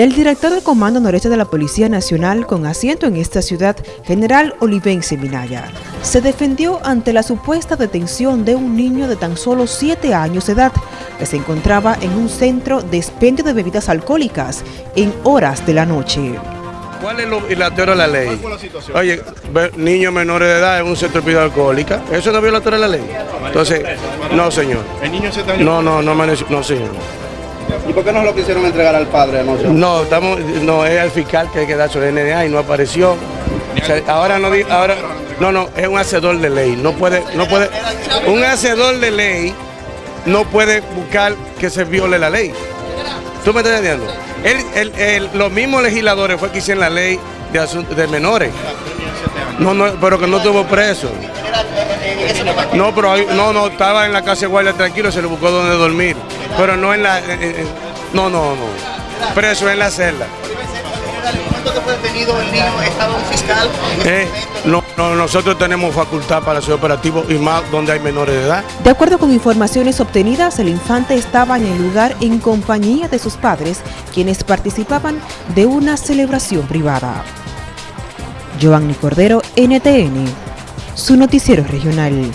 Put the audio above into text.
El director del Comando Noreste de la Policía Nacional, con asiento en esta ciudad, general Olivense Minaya, se defendió ante la supuesta detención de un niño de tan solo 7 años de edad, que se encontraba en un centro de expendio de bebidas alcohólicas en horas de la noche. ¿Cuál es lo, la teoría de la ley? Oye, niños menores de edad en un centro de bebida alcohólica, ¿eso no es violatorio de la ley? Entonces, no señor. ¿El niño se está No, no, no, no señor. ¿Y por qué no lo quisieron entregar al padre anoche? No, estamos, no, es el fiscal que hay que dar su DNA y no apareció. ahora no, ahora, no, no, es un hacedor de ley. No puede, no puede, un hacedor de ley no puede buscar que se viole la ley. ¿Tú me estás entendiendo? los mismos legisladores fue que hicieron la ley de, de menores. No, no, pero que no tuvo preso. No, pero no, no, estaba en la casa de guardia tranquilo, se le buscó donde dormir. Pero no en la... no, no, no. Preso en la celda. Eh, no, nosotros tenemos facultad para ser operativo y más donde hay menores de edad. De acuerdo con informaciones obtenidas, el infante estaba en el lugar en compañía de sus padres, quienes participaban de una celebración privada. Giovanni Cordero, NTN, su noticiero regional.